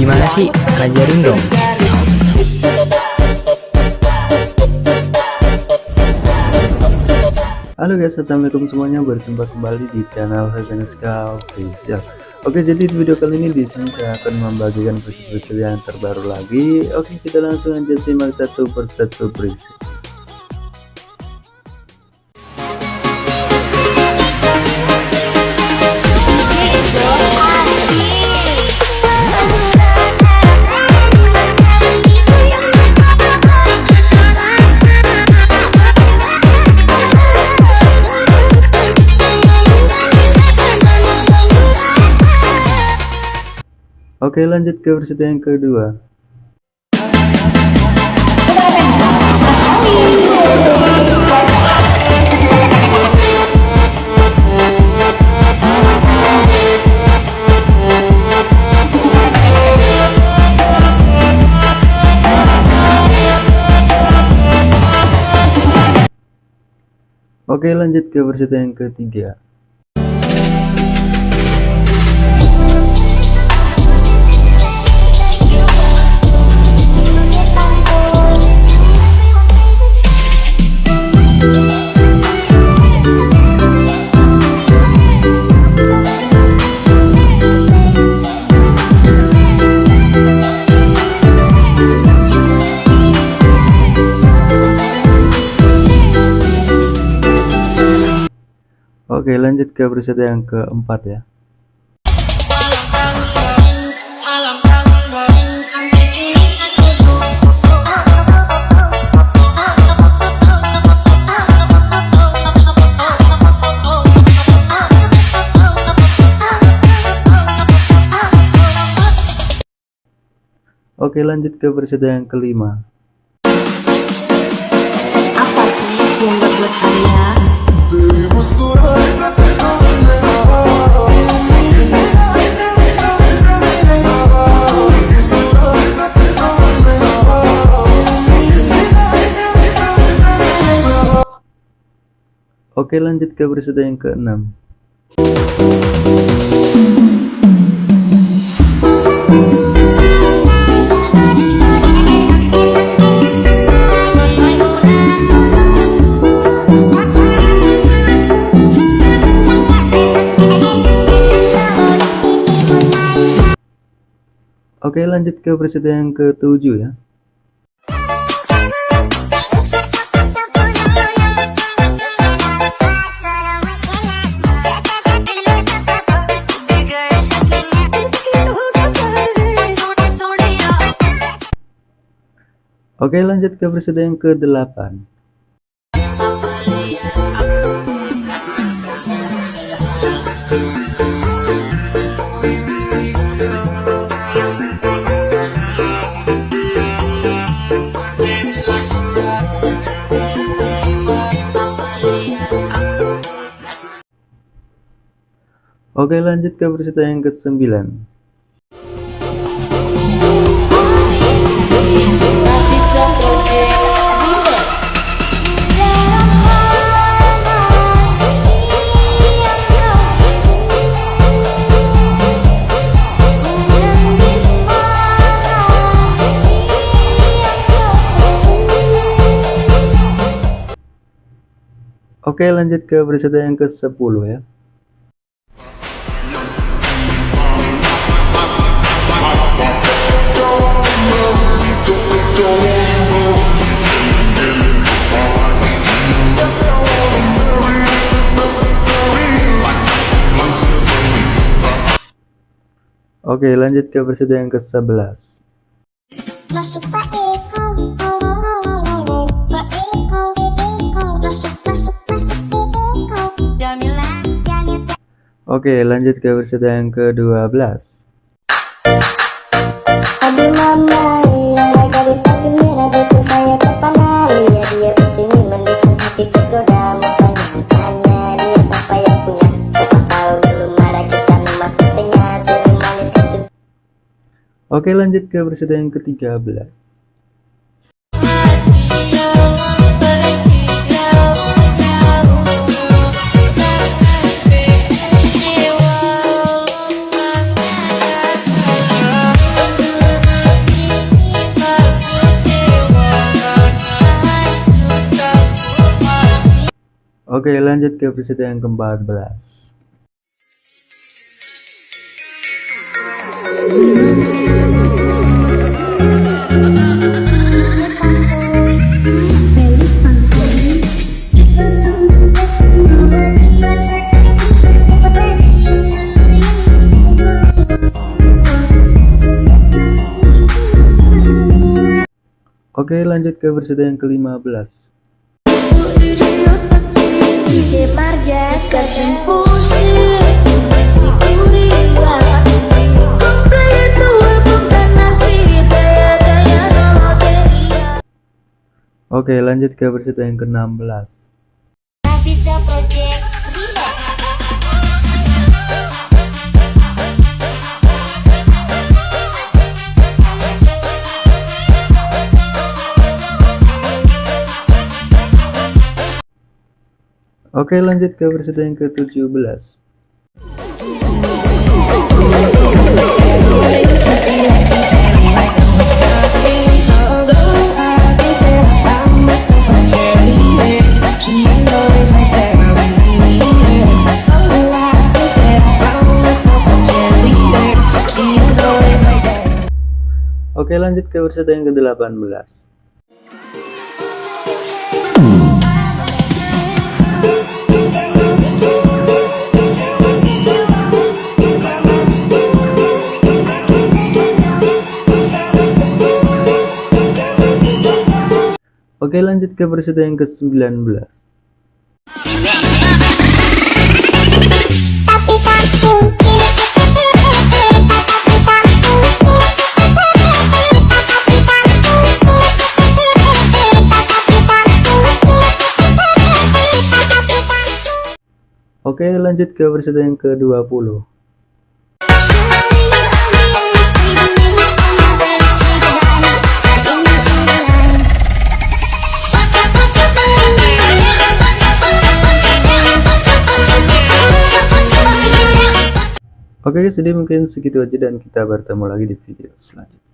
Gimana sih? Ajarin dong. Halo guys, assalamualaikum semuanya. Berjumpa kembali di channel Hezeneska Official. Oke, jadi di video kali ini di sini saya akan membagikan preset-preset yang terbaru lagi. Oke, kita langsung aja simak satu persatu preset. Oke lanjut ke versi yang kedua. Oke lanjut ke versi yang ketiga Oke lanjut ke preset yang keempat ya. Oke lanjut ke preset yang kelima. Apa sih yang membuat saya Oke lanjut ke preset yang keenam Oke lanjut ke preset yang ketujuh ya. Oke lanjut ke preset yang ke-8 Oke lanjut ke preset yang ke-9 Oke lanjut ke preset yang ke-10 ya Oke lanjut ke versi yang ke-11 Masuk Pak Eko. Pak Eko Masuk masuk masuk Eko. Jamila Jamila. Oke lanjut ke versi yang ke-12 Aduh mama Oke lanjut ke peserta yang ke-13 Oke lanjut ke peserta yang ke-14 Oke lanjut ke episode yang ke-15 DJ Marjas Oke lanjut ke episode yang ke-16 Oke lanjut ke episode yang ke-17 Oke lanjut ke episode yang ke-18 Oke lanjut ke episode yang ke-19 Tapi tak mungkin Oke lanjut ke episode yang ke-20 Oke jadi mungkin segitu aja dan kita bertemu lagi di video selanjutnya